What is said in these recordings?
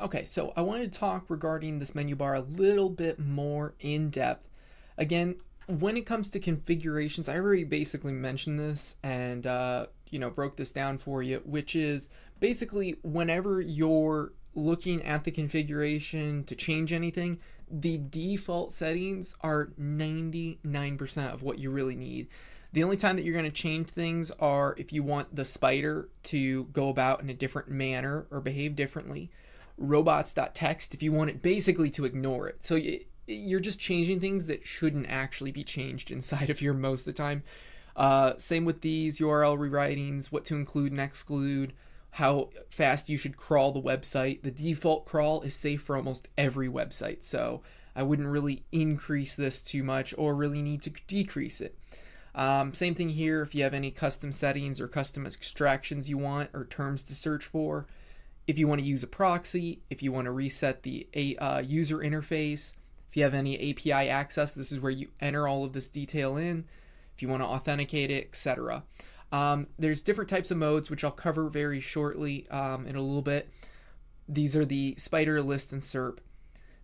Okay, so I wanted to talk regarding this menu bar a little bit more in depth. Again, when it comes to configurations, I already basically mentioned this and uh, you know broke this down for you, which is basically whenever you're looking at the configuration to change anything, the default settings are 99% of what you really need. The only time that you're going to change things are if you want the spider to go about in a different manner or behave differently robots.txt if you want it basically to ignore it. So you're just changing things that shouldn't actually be changed inside of here most of the time. Uh, same with these URL rewritings, what to include and exclude, how fast you should crawl the website. The default crawl is safe for almost every website, so I wouldn't really increase this too much or really need to decrease it. Um, same thing here if you have any custom settings or custom extractions you want or terms to search for if you want to use a proxy, if you want to reset the uh, user interface, if you have any API access, this is where you enter all of this detail in. If you want to authenticate it, etc. Um, there's different types of modes, which I'll cover very shortly um, in a little bit. These are the spider list and SERP.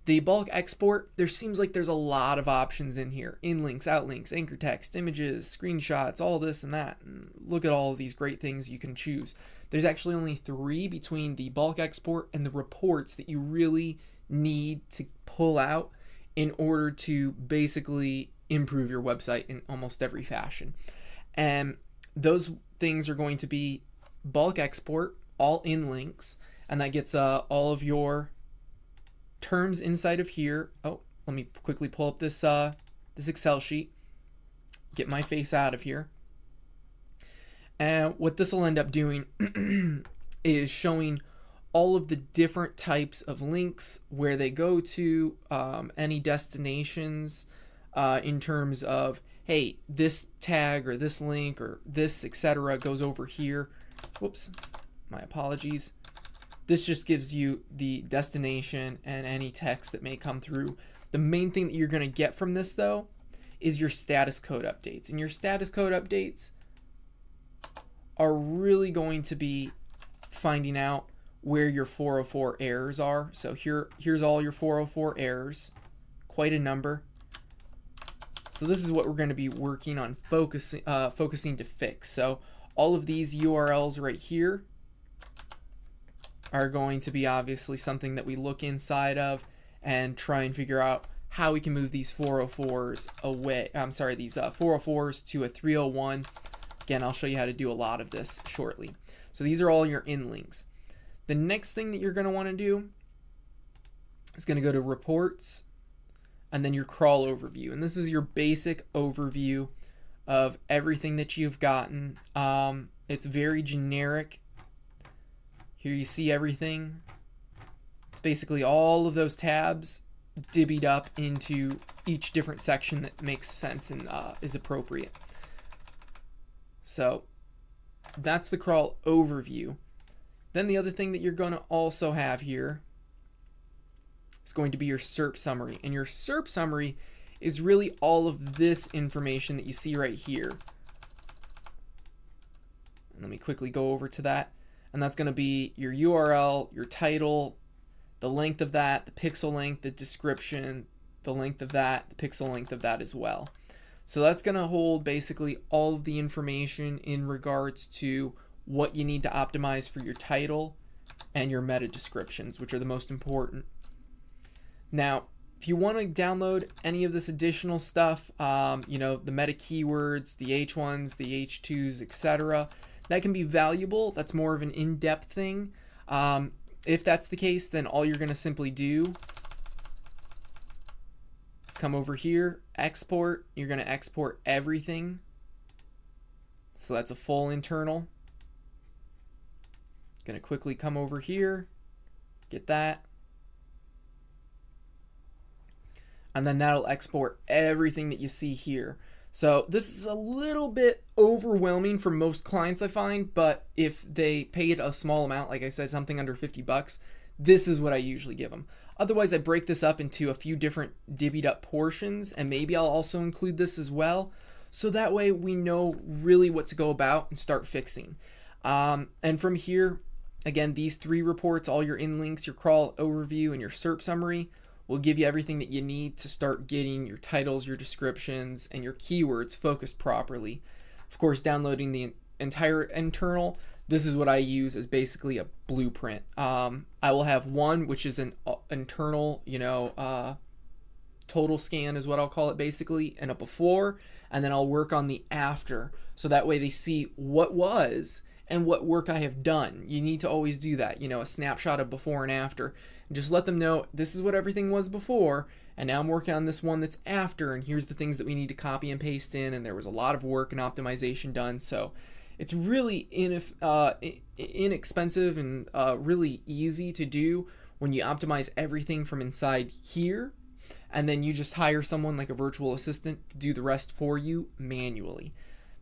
The bulk export, there seems like there's a lot of options in here. Inlinks, outlinks, anchor text, images, screenshots, all this and that. And look at all of these great things you can choose. There's actually only three between the bulk export and the reports that you really need to pull out in order to basically improve your website in almost every fashion. And those things are going to be bulk export, all in links, and that gets uh, all of your terms inside of here. Oh, let me quickly pull up this uh, this Excel sheet. Get my face out of here. And what this will end up doing is showing all of the different types of links, where they go to, um, any destinations uh, in terms of, hey, this tag or this link or this, etc., goes over here. Whoops, my apologies. This just gives you the destination and any text that may come through. The main thing that you're going to get from this, though, is your status code updates. And your status code updates are really going to be finding out where your 404 errors are. So here, here's all your 404 errors, quite a number. So this is what we're going to be working on focusing, uh, focusing to fix. So all of these URLs right here are going to be obviously something that we look inside of and try and figure out how we can move these 404s away. I'm sorry, these uh, 404s to a 301. Again, I'll show you how to do a lot of this shortly. So these are all your in links. The next thing that you're going to want to do is going to go to reports and then your crawl overview. And this is your basic overview of everything that you've gotten. Um, it's very generic here you see everything. It's basically all of those tabs divvied up into each different section that makes sense and uh, is appropriate. So that's the crawl overview. Then the other thing that you're going to also have here is going to be your SERP summary. And your SERP summary is really all of this information that you see right here. And let me quickly go over to that and that's going to be your URL, your title, the length of that, the pixel length, the description, the length of that, the pixel length of that as well. So that's going to hold basically all of the information in regards to what you need to optimize for your title and your meta descriptions, which are the most important. Now, if you want to download any of this additional stuff, um, you know, the meta keywords, the H1s, the H2s, etc., that can be valuable. That's more of an in-depth thing. Um, if that's the case, then all you're going to simply do is come over here, export. You're going to export everything. So that's a full internal. Going to quickly come over here, get that. And then that'll export everything that you see here. So this is a little bit overwhelming for most clients I find, but if they paid a small amount, like I said, something under 50 bucks, this is what I usually give them. Otherwise, I break this up into a few different divvied up portions, and maybe I'll also include this as well. So that way we know really what to go about and start fixing. Um, and from here, Again, these three reports, all your in links, your crawl overview, and your SERP summary, will give you everything that you need to start getting your titles, your descriptions, and your keywords focused properly. Of course, downloading the entire internal, this is what I use as basically a blueprint. Um, I will have one, which is an uh, internal, you know, uh, total scan is what I'll call it basically, and a before, and then I'll work on the after. So that way they see what was and what work I have done. You need to always do that, you know, a snapshot of before and after. Just let them know this is what everything was before, and now I'm working on this one that's after, and here's the things that we need to copy and paste in, and there was a lot of work and optimization done. So it's really uh, inexpensive and uh, really easy to do when you optimize everything from inside here and then you just hire someone like a virtual assistant to do the rest for you manually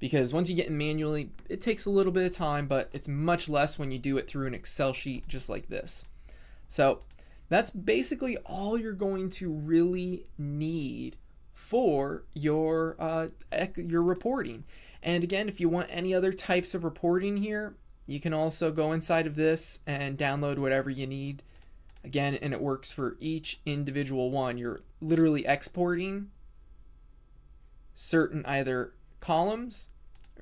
because once you get in manually, it takes a little bit of time, but it's much less when you do it through an Excel sheet just like this. So that's basically all you're going to really need for your uh, your reporting. And again, if you want any other types of reporting here, you can also go inside of this and download whatever you need. Again, and it works for each individual one. You're literally exporting certain either columns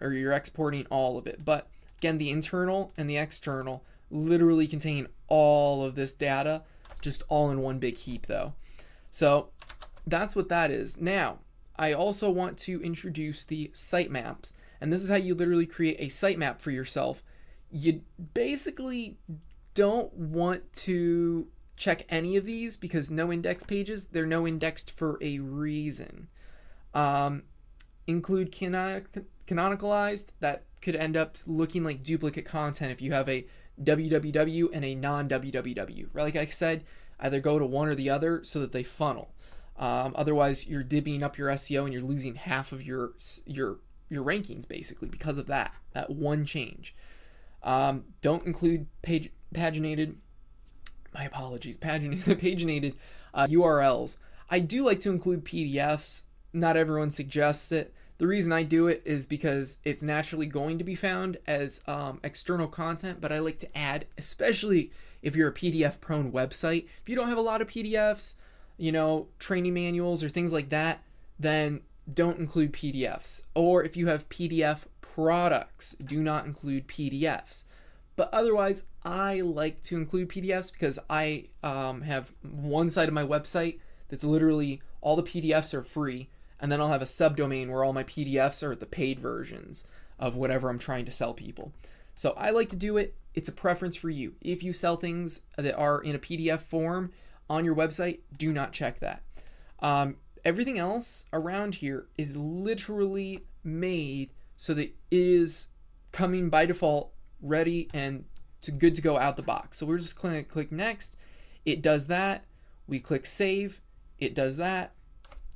or you're exporting all of it. But again, the internal and the external literally contain all of this data, just all in one big heap though. So that's what that is. Now, I also want to introduce the sitemaps. And this is how you literally create a sitemap for yourself. You basically don't want to check any of these because no index pages, they're no indexed for a reason. Um, include canonic canonicalized, that could end up looking like duplicate content if you have a www and a non-www. Right like I said, either go to one or the other so that they funnel. Um, otherwise, you're divvying up your SEO and you're losing half of your your your rankings basically because of that that one change. Um, don't include page paginated. My apologies, paginated paginated uh, URLs. I do like to include PDFs. Not everyone suggests it. The reason I do it is because it's naturally going to be found as um, external content, but I like to add, especially if you're a PDF prone website. If you don't have a lot of PDFs, you know, training manuals or things like that, then don't include PDFs. Or if you have PDF products, do not include PDFs. But otherwise, I like to include PDFs because I um, have one side of my website that's literally all the PDFs are free and then I'll have a subdomain where all my PDFs are the paid versions of whatever I'm trying to sell people. So I like to do it. It's a preference for you. If you sell things that are in a PDF form on your website, do not check that. Um, everything else around here is literally made so that it is coming by default ready and to good to go out the box. So we're just going to click next. It does that. We click save. It does that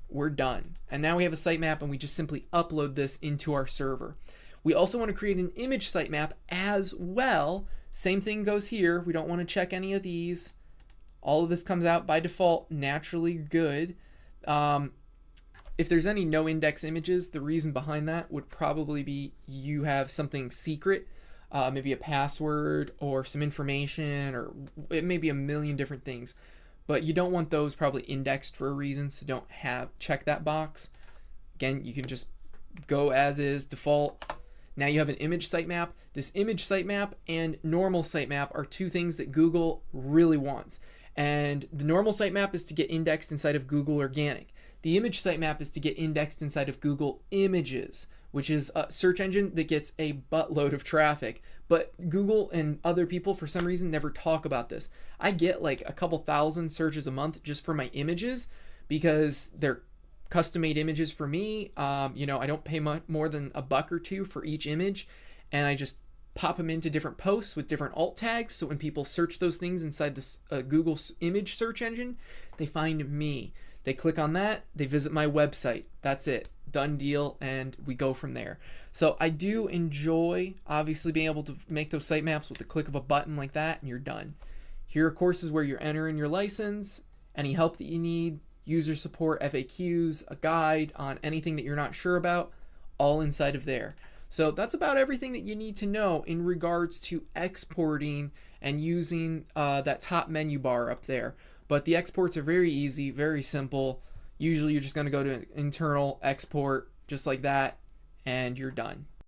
we're done. And now we have a sitemap and we just simply upload this into our server. We also want to create an image sitemap as well. Same thing goes here. We don't want to check any of these. All of this comes out by default naturally good. Um, if there's any no index images, the reason behind that would probably be you have something secret, uh, maybe a password or some information, or it may be a million different things but you don't want those probably indexed for a reason, so don't have check that box. Again, you can just go as is default. Now you have an image sitemap. This image sitemap and normal sitemap are two things that Google really wants. And the normal sitemap is to get indexed inside of Google Organic. The image sitemap is to get indexed inside of Google Images, which is a search engine that gets a buttload of traffic. But Google and other people, for some reason, never talk about this. I get like a couple thousand searches a month just for my images because they're custom made images for me. Um, you know, I don't pay much more than a buck or two for each image, and I just pop them into different posts with different alt tags. So when people search those things inside this uh, Google image search engine, they find me. They click on that, they visit my website. That's it. Done deal, and we go from there. So I do enjoy obviously being able to make those sitemaps with the click of a button like that, and you're done. Here are courses where you're entering your license, any help that you need, user support, FAQs, a guide on anything that you're not sure about, all inside of there. So that's about everything that you need to know in regards to exporting and using uh, that top menu bar up there. But the exports are very easy, very simple. Usually you're just going to go to internal export just like that and you're done.